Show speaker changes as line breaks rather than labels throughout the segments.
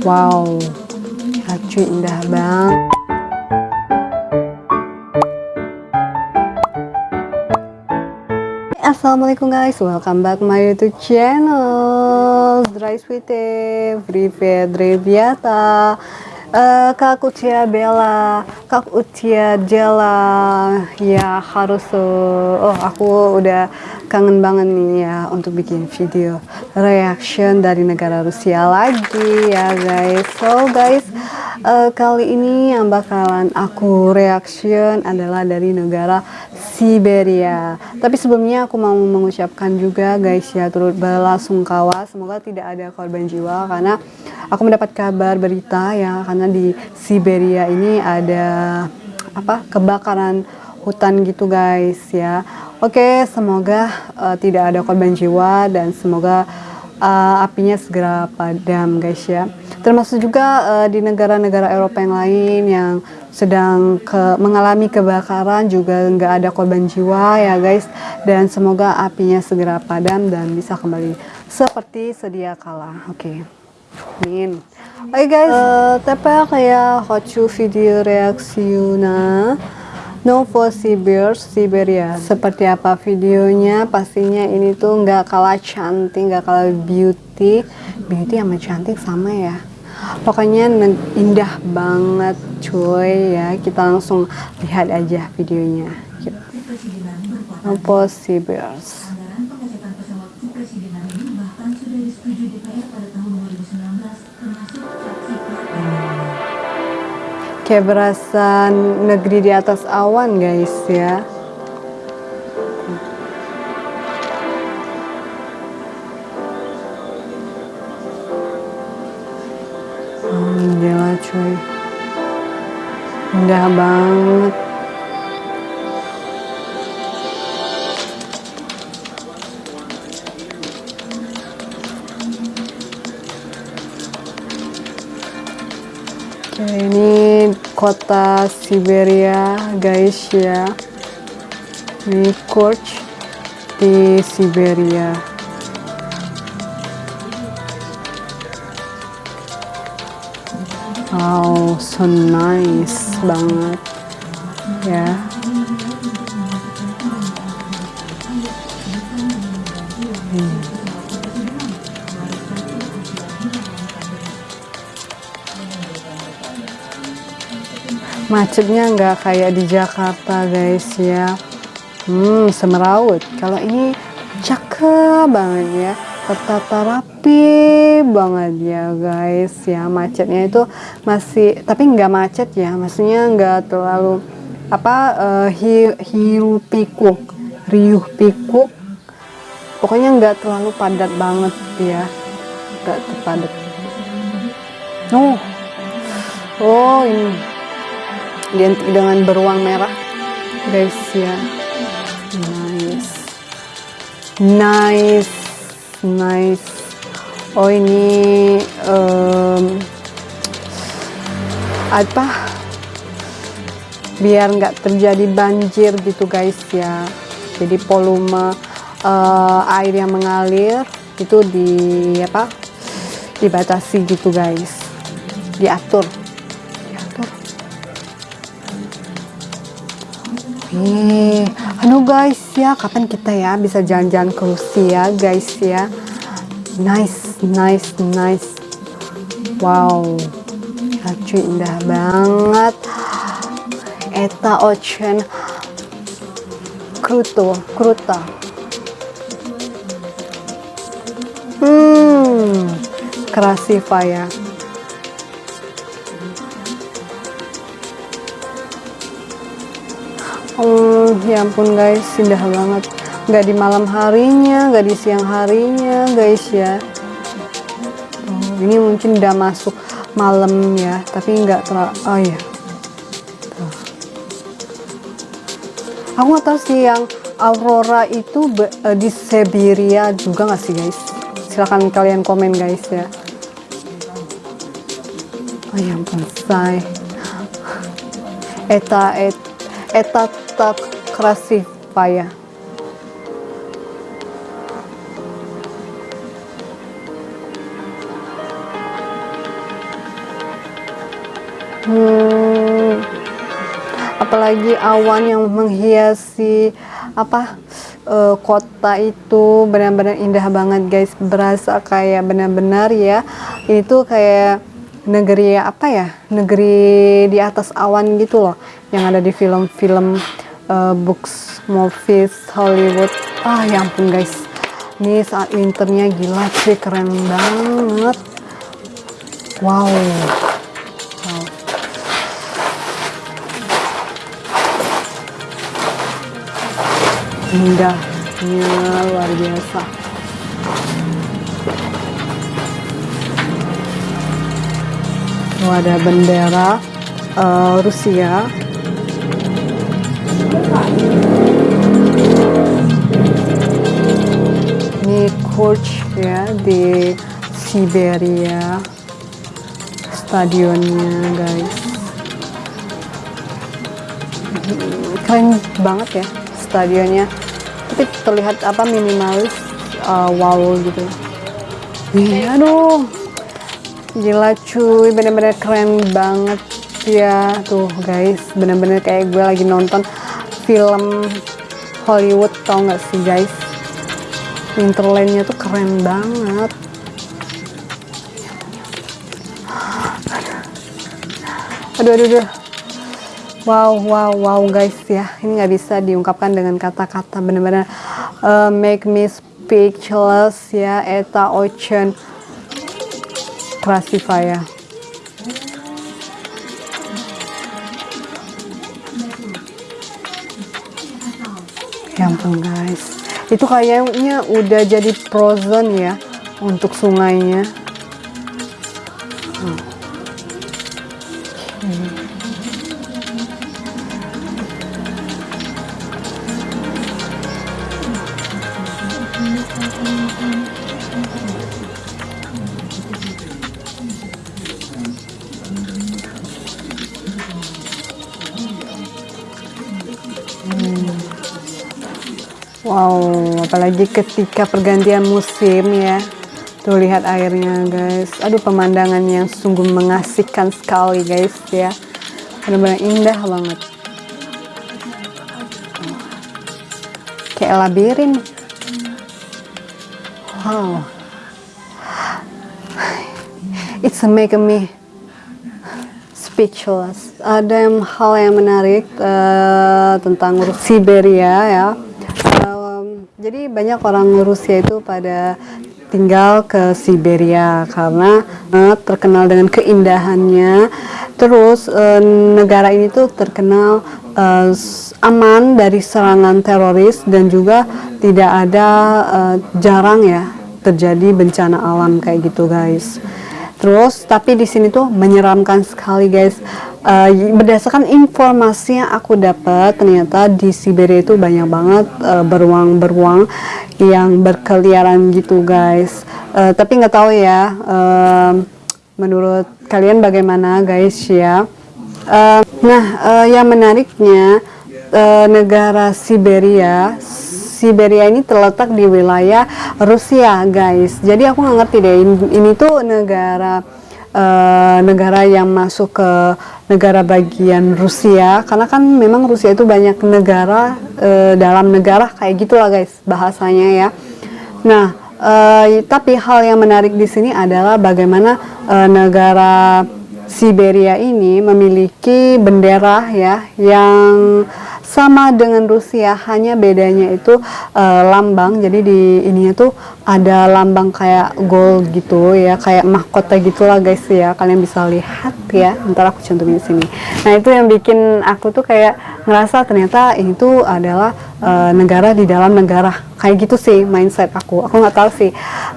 Wow, acu indah banget. Assalamualaikum guys, welcome back my YouTube channel. Dry Sweet Free Fedrabiata. uh, Как у тебя дела? Как у тебя дела? Ya harus Oh aku udah kangen banget nih ya Untuk bikin video reaction dari negara Rusia lagi ya guys So guys uh, kali ini yang bakalan aku reaction adalah dari negara Siberia. Tapi sebelumnya aku mau mengucapkan juga guys ya turut belasungkawa semoga tidak ada korban jiwa karena aku mendapat kabar berita ya karena di Siberia ini ada apa kebakaran hutan gitu guys ya. Oke, semoga uh, tidak ada korban jiwa dan semoga uh, apinya segera padam guys ya termasuk juga uh, di negara-negara Eropa yang lain yang sedang ke, mengalami kebakaran juga nggak ada korban jiwa ya guys dan semoga apinya segera padam dan bisa kembali seperti sedia kala oke okay. Amin. Oke okay guys, eh, uh, tapa kaya hochu video reaksiuna Novosibir, Siberia. Seperti apa videonya? Pastinya ini tuh nggak kalah cantik, nggak kalah beauty. Beauty sama cantik sama ya. Pokoknya indah banget cuy ya. Kita langsung lihat aja videonya. Gitu. No Novosibirsk. Kayak berasa negeri di atas awan guys ya. Gila cuy. Indah banget Siberia guys ya. Ini Korch di Siberia. Wow, so nice banget ya. Hmm. Macetnya nggak kayak di Jakarta guys ya. Hmm semeraut. Kalau ini cakep banget ya. Tertata rapi banget ya guys ya. Macetnya itu masih tapi nggak macet ya. Maksudnya nggak terlalu apa uh, hi, hiu pikuk riuh pikuk. Pokoknya nggak terlalu padat banget ya. Nggak terpadat. Oh. Oh ini dengan beruang merah. Guys ya. Nice. Nice. Nice. Oh ini um, apa? Biar nggak terjadi banjir gitu guys ya. Jadi volume uh, air yang mengalir itu di apa? Dibatasi gitu guys. Diatur Nih, halo guys ya, kapan kita ya bisa jalan-jalan ke Rusia guys ya? Nice, nice, nice. Wow, lucu indah banget. Eta ocean kruto, kruta. Hmm, krasiva ya. Oh, ya ampun guys, indah banget. Nggak di malam harinya, nggak di siang harinya, guys ya. Oh, ini mungkin udah masuk malam ya, tapi nggak terlalu. Oh ya. Aku nggak tahu sih yang aurora itu uh, di Siberia juga nggak sih guys? Silahkan kalian komen guys ya. Oh ya ampun, say. Eta et eta tak krasivaya. Hmm, apalagi awan yang menghiasi apa e, kota itu benar-benar indah banget guys berasa kayak benar-benar ya itu kayak negeri apa ya? Negeri di atas awan gitu loh yang ada di film-film uh, books movies Hollywood. Ah ya ampun guys. Ini saat winternya gila sih keren banget. Wow. Wow. Indahnya luar biasa oh, ada bendera uh, Rusia. Ini coach ya di Siberia stadionnya guys. Keren banget ya stadionnya. Tapi terlihat apa minimalis uh, wow gitu. Iya dong gila cuy. Bener-bener keren banget. Ya tuh guys. Bener-bener kayak gue lagi nonton film Hollywood tau gak sih guys? Winterlandnya tuh keren banget. Aduh aduh aduh. Wow wow wow guys ya. Ini nggak bisa diungkapkan dengan kata-kata. Bener-bener uh, make me speechless ya. Eta ocean Krasivaya. Ya ampun guys, itu kayaknya udah jadi frozen ya untuk sungainya. Hmm. Wow, apalagi ketika pergantian musim ya. Tuh lihat airnya guys. Aduh pemandangan yang sungguh mengasihkan sekali guys ya. Benar-benar indah banget. Kayak labirin. Wow. It's making me speechless. Ada hal yang menarik uh, tentang Siberia ya jadi banyak orang Rusia itu pada tinggal ke Siberia karena uh, terkenal dengan keindahannya. Terus uh, negara ini tuh terkenal uh, aman dari serangan teroris dan juga tidak ada jarang ya terjadi bencana alam kayak gitu guys. Terus tapi di sini tuh menyeramkan sekali guys. Uh, berdasarkan informasi yang aku dapat ternyata di Siberia itu banyak banget uh, beruang-beruang yang berkeliaran gitu guys. Uh, tapi nggak tahu ya. Uh, menurut kalian bagaimana guys ya? Uh, nah uh, yang menariknya uh, negara Siberia Siberia ini terletak di wilayah Rusia guys. Jadi aku nggak ngerti deh ini, tuh negara uh, negara yang masuk ke negara bagian Rusia. Karena kan memang Rusia itu banyak negara uh, dalam negara kayak gitulah guys bahasanya ya. Nah uh, tapi hal yang menarik di sini adalah bagaimana uh, negara Siberia ini memiliki bendera ya yang sama dengan Rusia hanya bedanya itu uh, lambang. Jadi di ininya tuh ada lambang kayak gold gitu ya kayak mahkota gitulah guys ya. Kalian bisa lihat ya. Ntar aku cantumin di sini. Nah itu yang bikin aku tuh kayak ngerasa ternyata ini tuh adalah uh, negara di dalam negara. Kayak gitu sih mindset aku. Aku nggak tahu sih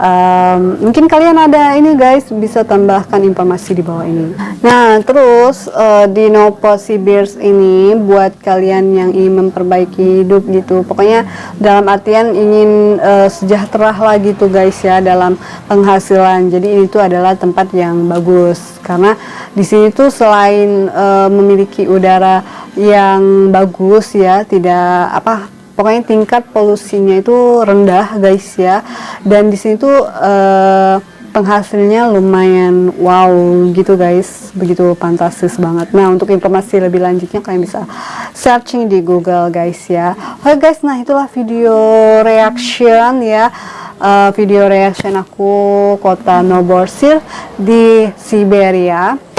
um, mungkin kalian ada ini guys bisa tambahkan informasi di bawah ini. Nah terus uh, di Novosibirsk ini buat kalian yang ingin memperbaiki hidup gitu pokoknya dalam artian ingin uh, sejahtera lagi tuh guys ya dalam penghasilan. Jadi ini tuh adalah tempat yang bagus karena di sini tuh selain uh, memiliki udara yang bagus ya tidak apa pokoknya tingkat polusinya itu rendah guys ya. Dan di sini tuh uh, penghasilnya lumayan wow gitu guys. Begitu fantastis banget. Nah untuk informasi lebih lanjutnya kalian bisa searching di google guys ya. Oke guys nah itulah video reaction ya. Uh, video reaction aku kota Novossel di Siberia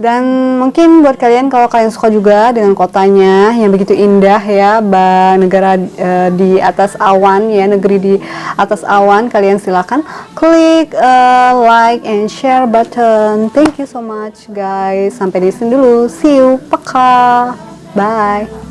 dan mungkin buat kalian kalau kalian suka juga dengan kotanya yang begitu indah ya negara uh, di atas awan ya negeri di atas awan kalian silahkan klik uh, like and share button. Thank you so much guys. Sampai di sini dulu. See you. Peka. Bye